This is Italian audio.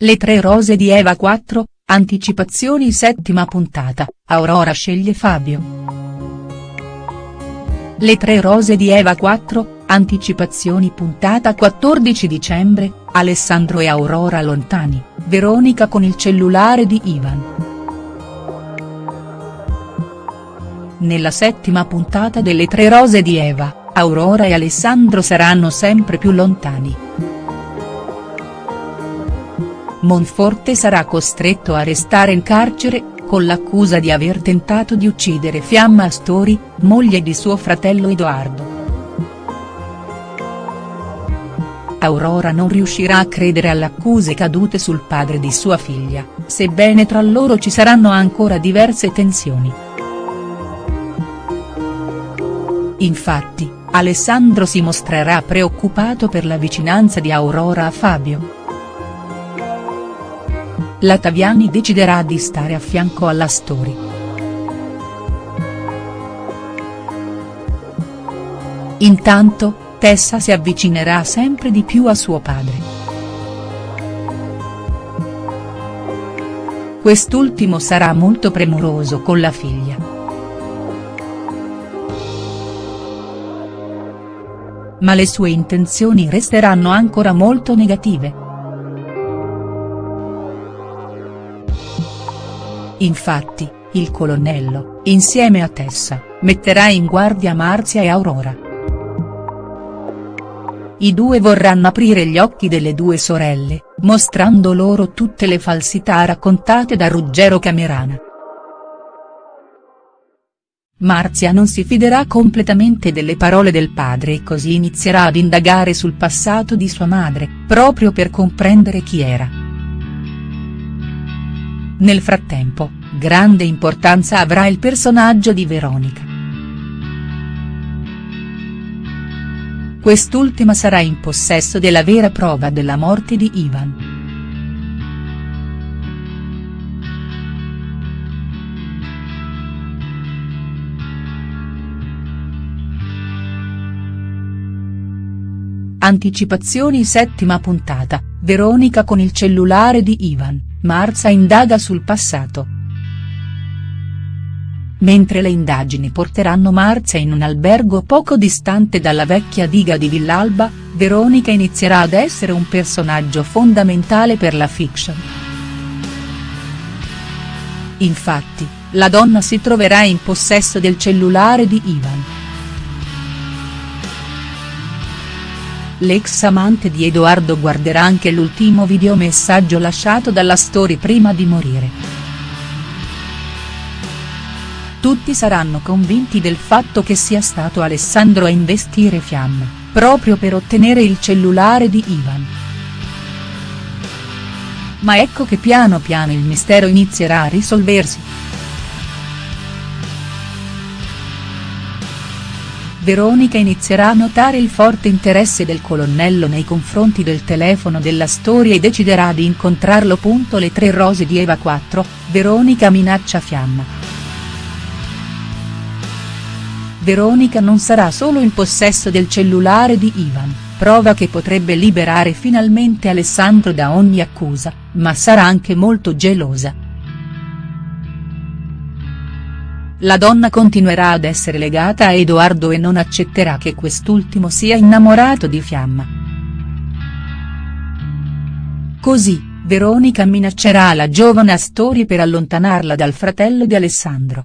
Le tre rose di Eva 4, anticipazioni settima puntata, Aurora sceglie Fabio. Le tre rose di Eva 4, anticipazioni puntata 14 dicembre, Alessandro e Aurora lontani, Veronica con il cellulare di Ivan. Nella settima puntata delle tre rose di Eva, Aurora e Alessandro saranno sempre più lontani. Monforte sarà costretto a restare in carcere, con l'accusa di aver tentato di uccidere Fiamma Astori, moglie di suo fratello Edoardo. Aurora non riuscirà a credere alle accuse cadute sul padre di sua figlia, sebbene tra loro ci saranno ancora diverse tensioni. Infatti, Alessandro si mostrerà preoccupato per la vicinanza di Aurora a Fabio. La Taviani deciderà di stare a fianco alla Story. Intanto, Tessa si avvicinerà sempre di più a suo padre. Quest'ultimo sarà molto premuroso con la figlia. Ma le sue intenzioni resteranno ancora molto negative. Infatti, il colonnello, insieme a Tessa, metterà in guardia Marzia e Aurora. I due vorranno aprire gli occhi delle due sorelle, mostrando loro tutte le falsità raccontate da Ruggero Camerana. Marzia non si fiderà completamente delle parole del padre e così inizierà ad indagare sul passato di sua madre, proprio per comprendere chi era. Nel frattempo, grande importanza avrà il personaggio di Veronica. Quest'ultima sarà in possesso della vera prova della morte di Ivan. Anticipazioni settima puntata, Veronica con il cellulare di Ivan. Marza indaga sul passato. Mentre le indagini porteranno Marza in un albergo poco distante dalla vecchia diga di Villalba, Veronica inizierà ad essere un personaggio fondamentale per la fiction. Infatti, la donna si troverà in possesso del cellulare di Ivan. L'ex amante di Edoardo guarderà anche l'ultimo videomessaggio lasciato dalla story prima di morire. Tutti saranno convinti del fatto che sia stato Alessandro a investire Fiamma, proprio per ottenere il cellulare di Ivan. Ma ecco che piano piano il mistero inizierà a risolversi. Veronica inizierà a notare il forte interesse del colonnello nei confronti del telefono della storia e deciderà di incontrarlo. Le tre rose di Eva 4, Veronica minaccia Fiamma. Veronica non sarà solo in possesso del cellulare di Ivan, prova che potrebbe liberare finalmente Alessandro da ogni accusa, ma sarà anche molto gelosa. La donna continuerà ad essere legata a Edoardo e non accetterà che quest'ultimo sia innamorato di Fiamma. Così, Veronica minaccerà la giovane Astori per allontanarla dal fratello di Alessandro.